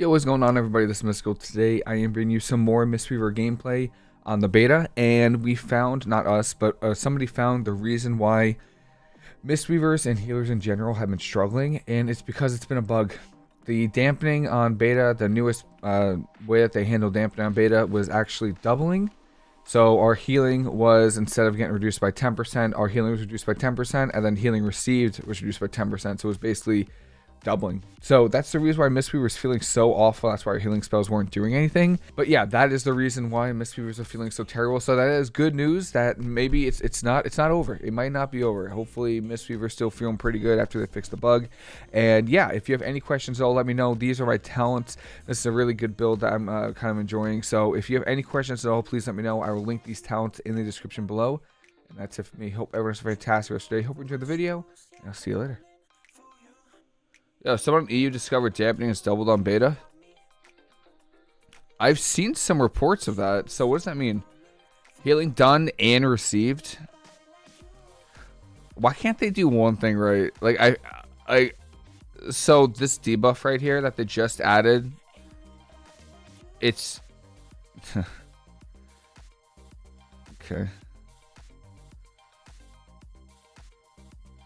Yo, what's going on everybody? This is Mystical. Today I am bringing you some more Mistweaver gameplay on the beta and we found, not us, but uh, somebody found the reason why Mistweavers and healers in general have been struggling and it's because it's been a bug. The dampening on beta, the newest uh, way that they handle dampening on beta was actually doubling. So our healing was, instead of getting reduced by 10%, our healing was reduced by 10% and then healing received was reduced by 10%. So it was basically doubling. So that's the reason why Mistweaver was feeling so awful. That's why our healing spells weren't doing anything. But yeah, that is the reason why Mistweavers are feeling so terrible. So that is good news that maybe it's it's not it's not over. It might not be over. Hopefully Mistweaver's still feeling pretty good after they fix the bug. And yeah, if you have any questions at all, let me know. These are my talents. This is a really good build that I'm uh, kind of enjoying. So if you have any questions at all, please let me know. I will link these talents in the description below. And that's it for me. Hope everyone's fantastic rest of the day. Hope you enjoyed the video. And I'll see you later. Yeah, someone EU discovered dampening is doubled on beta. I've seen some reports of that. So what does that mean? Healing done and received. Why can't they do one thing right? Like I, I, so this debuff right here that they just added. It's. okay.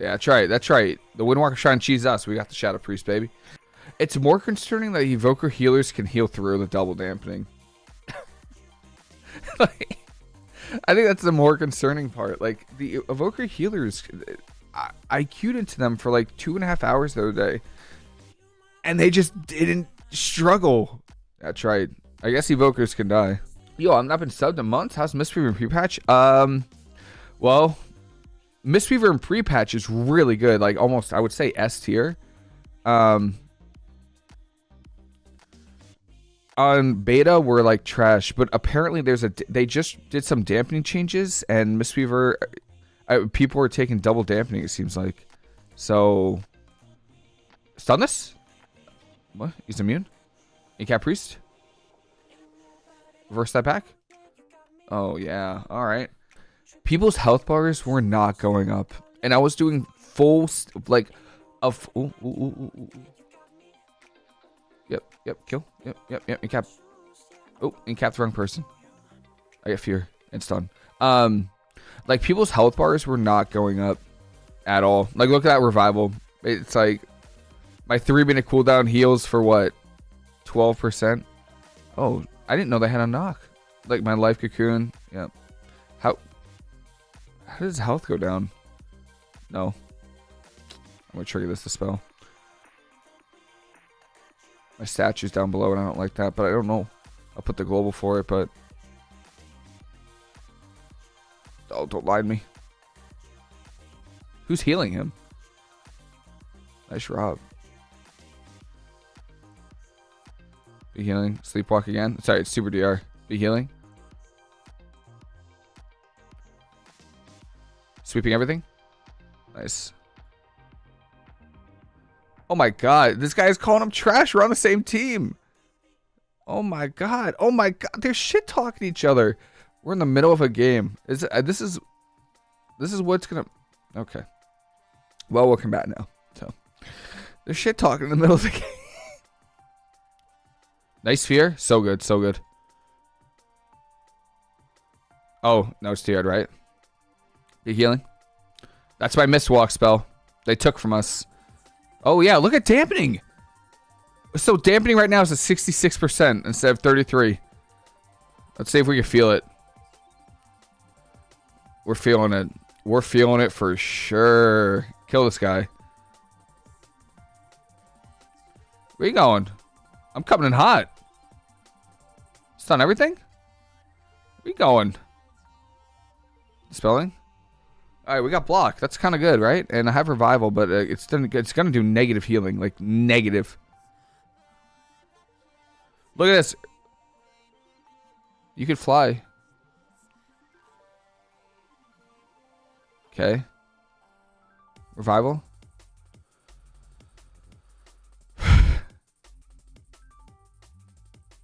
Yeah, that's right. That's right. The Windwalker to cheese us. We got the Shadow Priest, baby. It's more concerning that Evoker healers can heal through the double dampening. like, I think that's the more concerning part. Like, the Evoker healers, I, I queued into them for like two and a half hours the other day. And they just didn't struggle. That's right. I guess Evokers can die. Yo, I've not been subbed in months. How's Mistweaver pre-patch? Um, well, Mistweaver and pre-patch is really good. Like almost, I would say S tier. Um, on beta, we're like trash, but apparently there's a. They just did some dampening changes, and Mistweaver, uh, people are taking double dampening. It seems like, so. Stun this? What? He's immune. Incap priest. Reverse that back. Oh yeah. All right people's health bars were not going up, and I was doing full like of. Ooh, ooh, ooh, yep, yep, kill, yep, yep, yep. Incap. Oh, incap the wrong person. I get fear and stun. Um, like people's health bars were not going up at all. Like look at that revival. It's like my three minute cooldown heals for what, twelve percent. Oh, I didn't know they had a knock. Like my life cocoon. Yep. How does health go down? No. I'm gonna trigger this to spell. My statue's down below and I don't like that, but I don't know. I'll put the global for it, but... Oh, don't lie to me. Who's healing him? Nice Rob. Be healing. Sleepwalk again. Sorry, it's Super DR. Be healing. Sweeping everything. Nice. Oh my god. This guy is calling him trash. We're on the same team. Oh my god. Oh my god. They're shit talking each other. We're in the middle of a game. Is uh, this is this is what's gonna okay. Well, we'll come back now. So they're shit talking in the middle of the game. nice fear. So good. So good. Oh, no, it's tiered, right? Healing? That's my Mistwalk spell. They took from us. Oh yeah, look at dampening. So dampening right now is at 66% instead of 33. Let's see if we can feel it. We're feeling it. We're feeling it for sure. Kill this guy. Where you going? I'm coming in hot. Stun everything? Where you going? Spelling? All right, we got block. That's kind of good, right? And I have revival, but uh, it's gonna it's gonna do negative healing, like negative. Look at this. You could fly. Okay. Revival.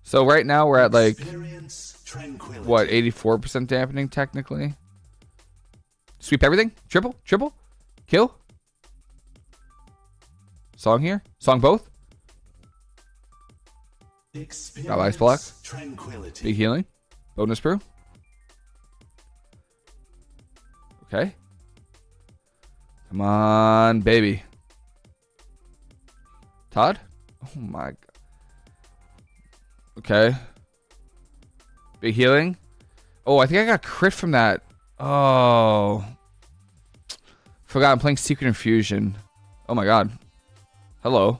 so right now we're at like what 84% dampening technically. Sweep everything. Triple. Triple. Kill. Song here. Song both. Got ice block. Tranquility. Big healing. Bonus brew. Okay. Come on, baby. Todd? Oh my god. Okay. Big healing. Oh, I think I got crit from that. Oh. Forgot I'm playing Secret Infusion. Oh my god. Hello.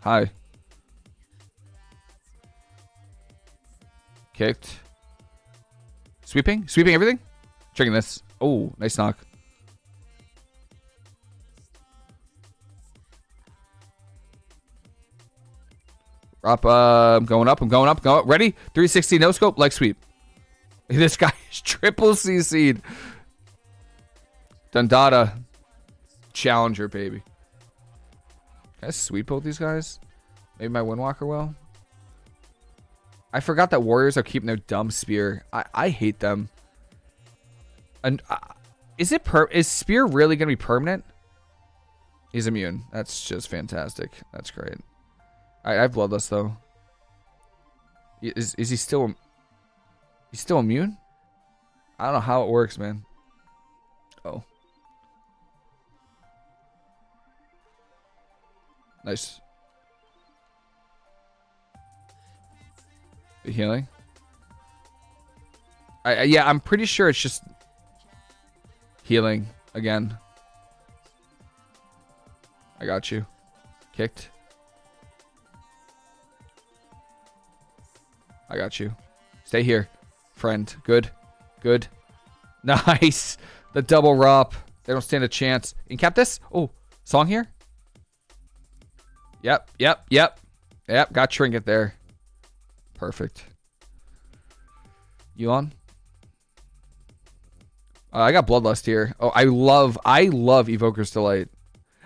Hi. Kicked. Sweeping? Sweeping everything? Checking this. Oh, nice knock. Up, uh, I'm going up, I'm going up, go up. Ready? 360 no scope, leg sweep. This guy is triple CC'd. Dundada. Challenger, baby. Can I sweep both these guys? Maybe my Windwalker will? I forgot that warriors are keeping their dumb spear. I, I hate them. And uh, is it per is spear really gonna be permanent? He's immune. That's just fantastic. That's great. I, I have bloodless though. Is is he still? He's still immune. I don't know how it works, man. Oh. Nice. The healing. I, I yeah, I'm pretty sure it's just healing again. I got you. Kicked. I got you. Stay here, friend. Good. Good. Nice. The double rop. They don't stand a chance. Incap this. Oh, song here. Yep, yep, yep. Yep, got Trinket there. Perfect. You on? Uh, I got Bloodlust here. Oh, I love, I love Evoker's Delight.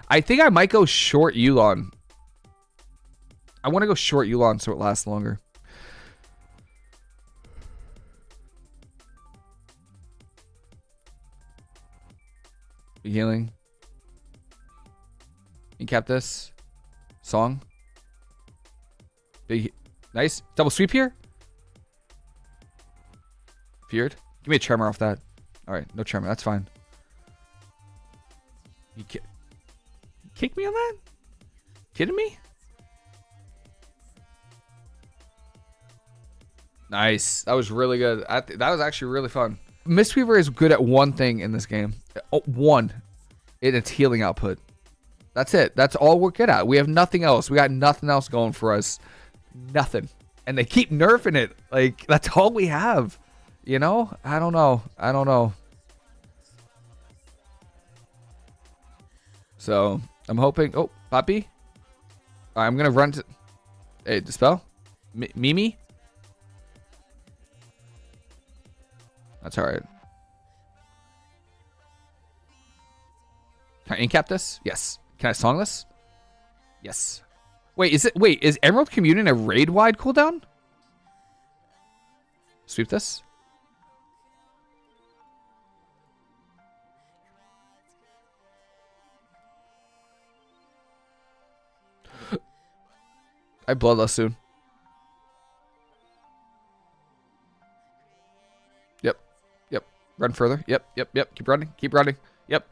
I think I might go short Yu'lon. I want to go short Yu'lon so it lasts longer. Healing. You kept this. Song. Big. Nice. Double sweep here. Feared. Give me a tremor off that. Alright, no tremor. That's fine. You ki kick me on that? Kidding me? Nice. That was really good. that was actually really fun. Mistweaver is good at one thing in this game. Oh, one. In its healing output. That's it. That's all we're good at. We have nothing else. We got nothing else going for us. Nothing. And they keep nerfing it. Like, that's all we have. You know? I don't know. I don't know. So, I'm hoping... Oh, Poppy? I'm going to run to... Hey, Dispel? M Mimi? That's alright. I incap this? Yes. Can I song this? Yes. Wait, is it wait, is Emerald Communion a raid wide cooldown? Sweep this. I bloodlust soon. Yep. Yep. Run further. Yep. Yep. Yep. Keep running. Keep running. Yep.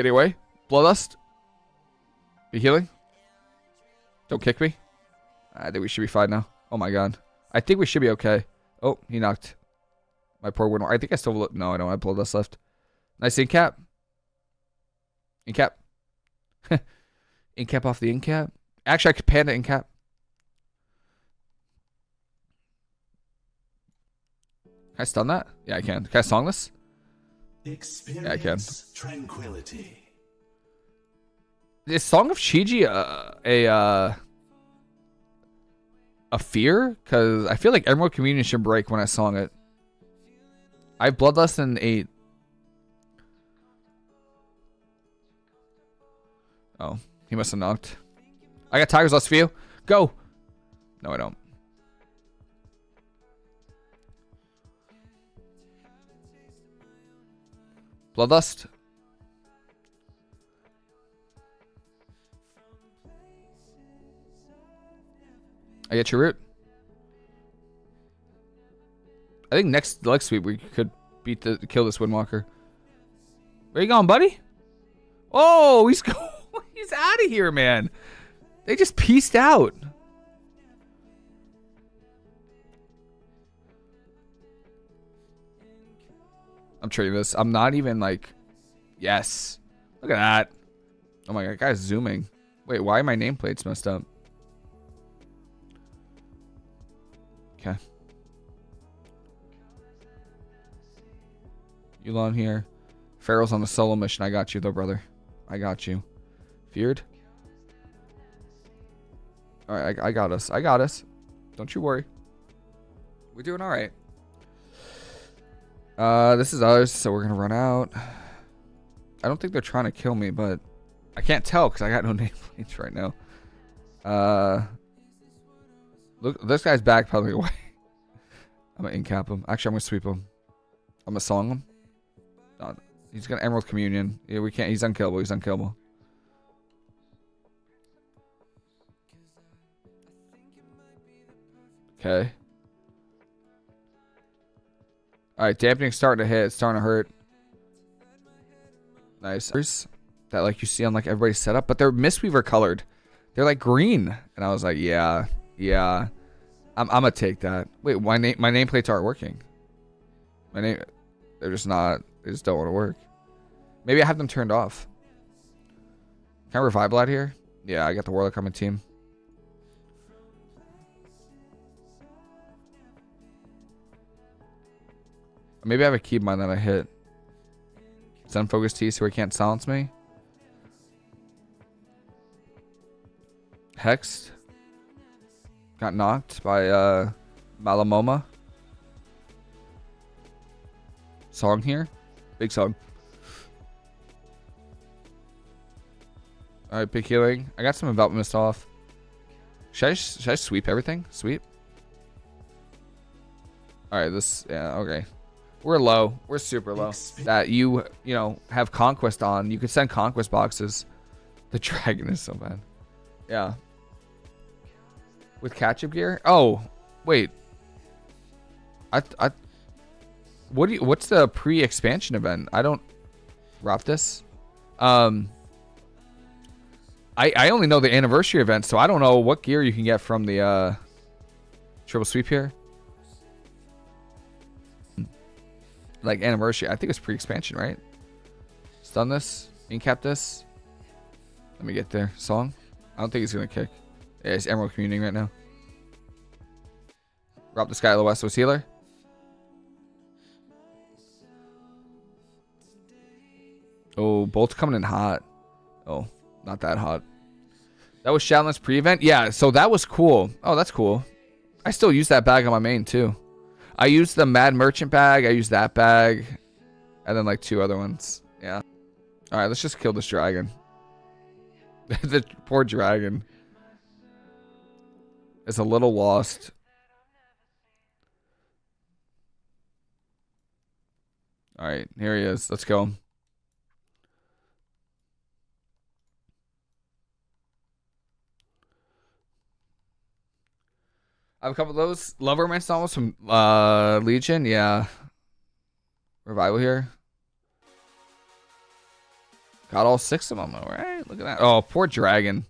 Getting away. Bloodlust. Be healing. Don't kick me. I think we should be fine now. Oh my god. I think we should be okay. Oh, he knocked. My poor window. I think I still look. No, I don't have bloodlust left. Nice incap. Incap. incap off the incap. Actually, I could panda incap. Can I stun that? Yeah, I can. Can I song this? Experience yeah, I can. Tranquility. Is Song of Chi-Ji a a, uh, a fear? Because I feel like Emerald Communion should break when I song it. I have Bloodlust in 8. Oh, he must have knocked. I got Tiger's Lust for you. Go! No, I don't. Bloodlust. I get your root. I think next leg sweep we could beat the kill this Windwalker. Where you going, buddy? Oh, he's. He's out of here, man. They just pieced out. I'm trading this. I'm not even like, yes. Look at that. Oh my god, guy's zooming. Wait, why are my nameplates messed up? Okay. Yu'lon here. Pharaoh's on the solo mission. I got you though, brother. I got you. Feared? Alright, I, I got us. I got us. Don't you worry. We're doing alright. Uh, this is ours, so we're gonna run out. I don't think they're trying to kill me, but I can't tell because I got no nameplates right now. Uh, look, this guy's back probably away. I'm gonna incap him. Actually, I'm gonna sweep him. I'm gonna song him. Uh, he's gonna Emerald Communion. Yeah, we can't. He's unkillable. He's unkillable. Okay. Alright, dampening starting to hit. It's starting to hurt. Nice. That like you see on like everybody's setup, but they're Mistweaver colored. They're like green. And I was like, yeah, yeah. I'm, I'm gonna take that. Wait, my name my nameplates aren't working. My name they're just not they just don't want to work. Maybe I have them turned off. Can I revive out here? Yeah, I got the Warlock coming team. Maybe I have a keybind that I hit. Sun focus T so he can't silence me. Hexed. Got knocked by uh Malamoma. Song here. Big song. Alright, big healing. I got some envelopment mist off. Should I, should I sweep everything? Sweep? Alright, this... Yeah, okay. We're low. We're super low. That you, you know, have conquest on. You could send conquest boxes. The dragon is so bad. Yeah. With catch-up gear? Oh, wait. I, I, what do you, what's the pre-expansion event? I don't, this. Um, I, I only know the anniversary event, so I don't know what gear you can get from the, uh, triple sweep here. Like anniversary. I think it's pre-expansion, right? Stun this, incap this. Let me get there. Song. I don't think he's gonna kick. Yeah, it's Emerald Communing right now. At the West healer. Oh, bolt's coming in hot. Oh, not that hot. That was Shadowlands pre-event? Yeah, so that was cool. Oh, that's cool. I still use that bag on my main too. I used the Mad Merchant bag. I used that bag. And then like two other ones. Yeah. Alright, let's just kill this dragon. the poor dragon. Is a little lost. Alright, here he is. Let's go. I have a couple of those. Love Romance novels from uh, Legion. Yeah. Revival here. Got all six of them, all right? Look at that. Oh, poor dragon.